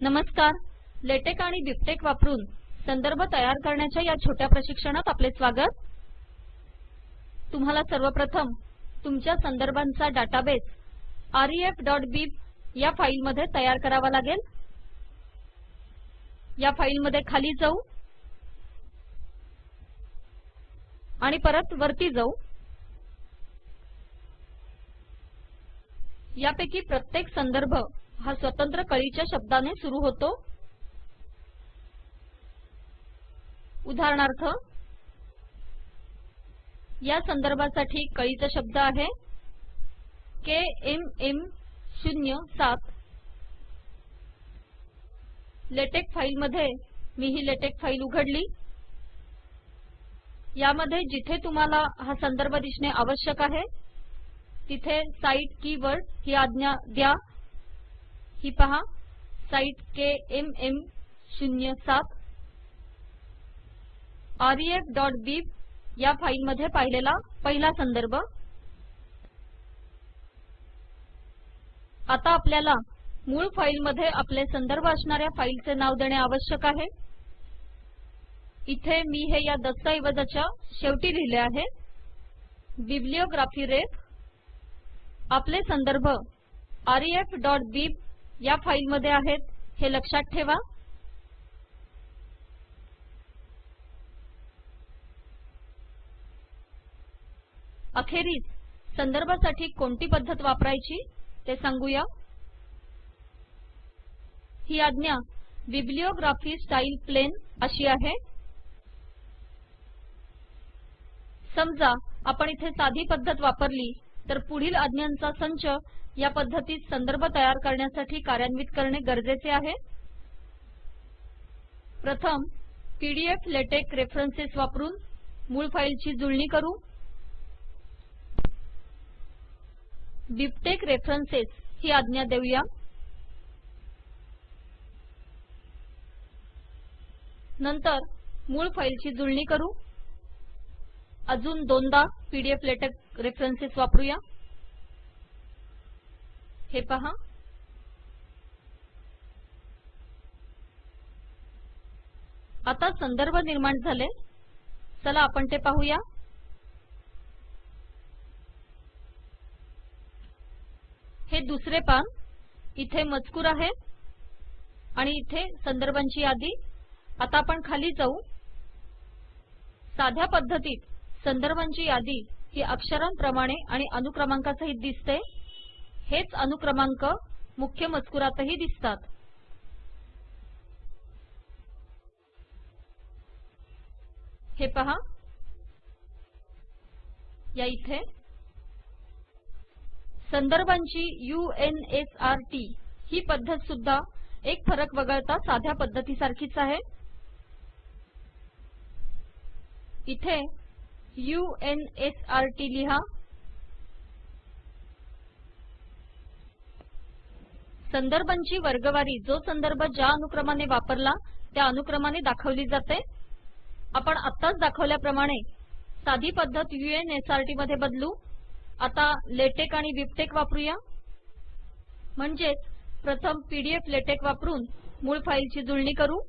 नमस्कार. लेटेक आणि बिबटेक वापरून संदर्भ तयार करण्याच्या या छोट्या प्रशिक्षणात आपले स्वागत. तुम्हाला सर्वप्रथम तुमच्या संदर्भांचा डाटाबेस refबीब या फाईलमध्ये तयार करावा लागेल. या फाईलमध्ये खाली जाऊ. आणि परत वरती जाऊ. यापैकी प्रत्येक संदर्भ हा स्वतंत्र कळीच्या शब्दाने सुरू होतो. उदाहरणार्थ या संदर्भासाठी कळीचा शब्द आहे. के एम एम शून्य सात. लेटेक फाईलमध्ये मी ही लेटेक फाईल उघडली. यामध्ये जिथे तुम्हाला हा संदर्भ दिसणे आवश्यक आहे तिथे साइट कीवर्ड ही आज्ञा द्या. ही पहा. साइट केएमएम 07 refबीब या फाईलमध्ये पाहिलेला पहिला संदर्भ. आता आपल्याला मूळ फाईलमध्ये आपले संदर्भ असणाऱ्या फाईलचे नाव देणे आवश्यक आहे. इथे मी हे या दस्तऐवजाच्या शेवटी लिहिले आहे. बिब्लिओग्राफी रेफ आपले संदर्भ refबीब या फाईलमध्ये आहेत. हे लक्षात ठेवा. अखेरीस संदर्भासाठी कोणती पद्धत वापरायची ते सांगूया. ही आज्ञा बिब्लिओग्राफी स्टाईल प्लेन अशी आहे. समजा आपण इथे साधी पद्धत वापरली. तर पुढील आज्ञांचा संच या पद्धतीत संदर्भ तयार करण्यासाठी कार्यान्वित करणे गरजेचे आहे. प्रथम पीडीएफ लेटेक रेफरन्सेस वापरून मूळ फाईलची जुळणी करू. बिबटेक्स रेफरन्सेस ही आज्ञा देऊया. नंतर मूळ फाईलची जुळणी करू. अजून दोनदा पीडीएफ लेटेक रेफरन्सेस वापरूया. हे पहा. आता संदर्भ निर्माण झाले. चला आपण ते पाहूया. हे दुसरे पान. इथे मजकूर आहे. आणि इथे संदर्भांची यादी. आता आपण खाली जाऊ. साध्या पद्धतीत संदर्भांची यादी ही अक्षरांप्रमाणे आणि अनुक्रमांकासहित दिसते. हेच अनुक्रमांक मुख्य मजकुरातही दिसतात. हे पहा. या इथे. संदर्भांची यूएनएसआरटी ही पद्धत सुद्धा एक फरक वगळता साध्या पद्धतीसारखीच आहे. इथे यूएनएसआरटी लिहा. संदर्भांची वर्गवारी जो संदर्भ ज्या अनुक्रमाने वापरला त्या अनुक्रमाने दाखवली जाते. आपण आत्ताच दाखवल्याप्रमाणे साधी पद्धत unsrt मध्ये बदलू. आता लेटेक आणि बिबटेक्स वापरूया. म्हणजेच प्रथम पीडीएफ लेटेक वापरून मूळ फाईलची जुळणी करू.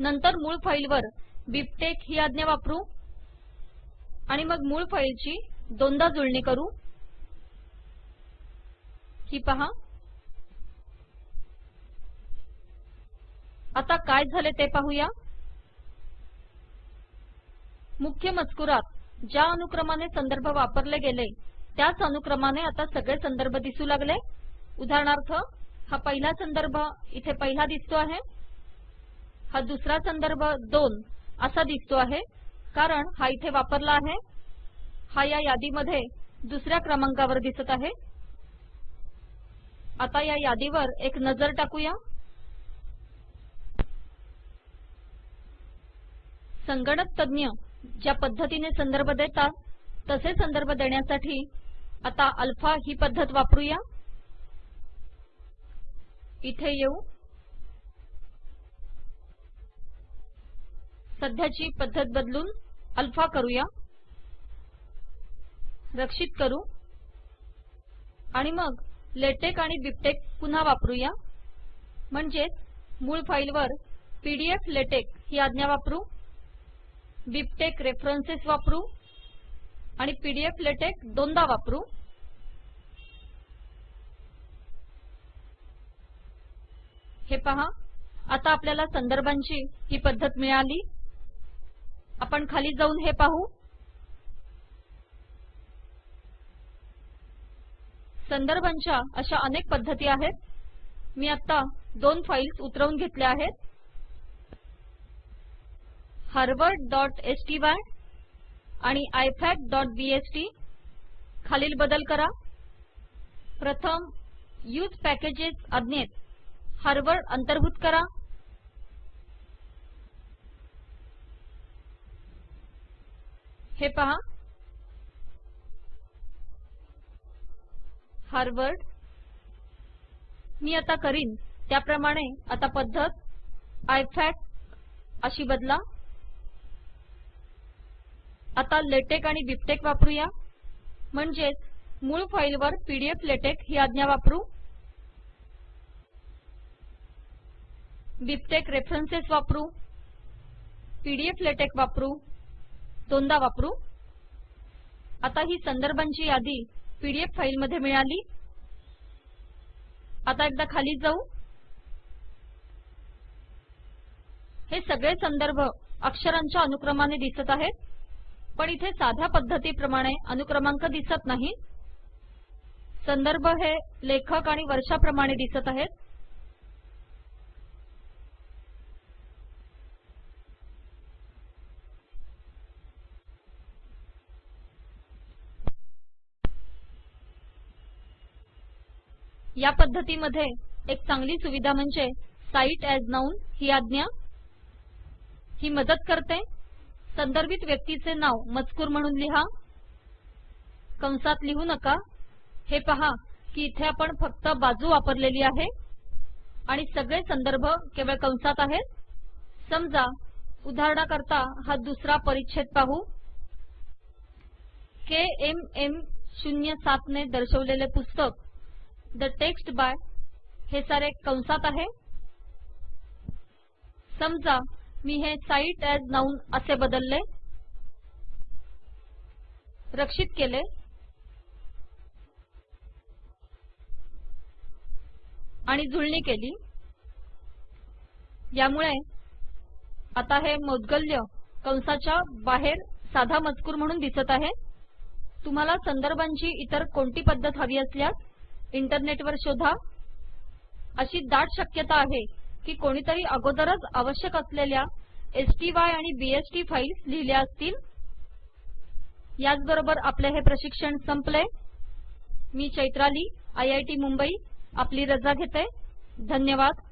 नंतर मूळ फाईलवर बिबटेक्स ही आज्ञा वापरू. आणि मग मूळ फाईलची दोनदा जुळणी करू. ही पहा. आता काय झाले ते पाहूया. मुख्य मजकुरात ज्या अनुक्रमाने संदर्भ वापरले गेले त्याच अनुक्रमाने आता सगळे संदर्भ दिसू लागले. उदाहरणार्थ हा पहिला संदर्भ इथे पहिला दिसतो आहे. हा दुसरा संदर्भ दोन. असा दिसतो आहे. कारण हा इथे वापरला आहे. हा या यादीमध्ये दुसऱ्या क्रमांकावर दिसत आहे. आता या यादीवर एक नजर टाकूया. संगणक तज्ञ ज्या पद्धतीने संदर्भ देतात तसे संदर्भ देण्यासाठी आता अल्फा ही पद्धत वापरूया. इथे येऊ. सध्याची पद्धत बदलून अल्फा करूया. रक्षित करू. आणि मग लेटेक आणि बिबटेक्स पुन्हा वापरूया. म्हणजेच मूळ फाईलवर पीडीएफ लेटेक ही आज्ञा वापरू. बिबटेक्स रेफरन्सेस वापरू. आणि पीडीएफ लेटेक दोनदा वापरू. हे पहा आता आपल्याला संदर्भांची ही पद्धत मिळाली. आपण खाली जाऊन हे पाहू. संदर्भांच्या अशा अनेक पद्धती आहेत. मी आता दोन फाईल्स उतरवून घेतल्या आहेत. harvardस्टाय आणि ifacबीएसटी खालील बदल करा. प्रथम यूज पॅकेजेस आज्ञेत हार्वर्ड अंतर्भूत करा. हे पहा. हार्वर्ड मी आता करीन. त्याप्रमाणे आता पद्धत. आयफॅक अशी बदला. आता लेटेक आणि बिबटेक्स वापरूया. म्हणजेच मूळ फाईलवर पीडीएफ लेटेक ही आज्ञा वापरू. बिबटेक्स रेफरन्सेस वापरू. पीडीएफ लेटेक वापरू. दोनदा वापरू. आता ही संदर्भांची यादी पीडीएफ फाईलमध्ये मिळाली. आता एकदा खाली जाऊ. हे सगळे संदर्भ अक्षरांच्या अनुक्रमाने दिसत आहेत पण इथे साध्या पद्धतीप्रमाणे अनुक्रमांक दिसत नाही. संदर्भ हे लेखक आणि वर्षाप्रमाणे दिसत आहेत. या पद्धतीमध्ये एक चांगली सुविधा म्हणजे साइट एज नाउन ही आज्ञा. ही मदत करते. संदर्भित व्यक्तीचे नाव मजकूर म्हणून लिहा. कंसात लिहू नका. हे पहा की इथे आपण फक्त बाजू वापरलेली आहे आणि सगळे संदर्भ केवळ कंसात आहेत. समजा उदाहरणाकरता हा दुसरा परिच्छेद पाहू. के एम एम शून्य सात ने दर्शवलेले पुस्तक द टेक्स्ट बाय हे सारे कंसात आहे. समजा मी हे साइट एज नाउन असे बदलले. रक्षित केले. आणि जुळणी केली. यामुळे आता हे मौद्गल्य कंसाच्या बाहेर साधा मजकूर म्हणून दिसत आहे. तुम्हाला संदर्भांची इतर कोणती पद्धत हवी असल्यास इंटरनेटवर शोधा. अशी दाट शक्यता आहे की कोणीतरी अगोदरच आवश्यक असलेल्या एसटीवाय आणि बीएसटी फाईल्स लिहिल्या असतील. याचबरोबर आपले हे प्रशिक्षण संपले. मी Chaitrali I I T Mumbai आपली रजा घेते. धन्यवाद.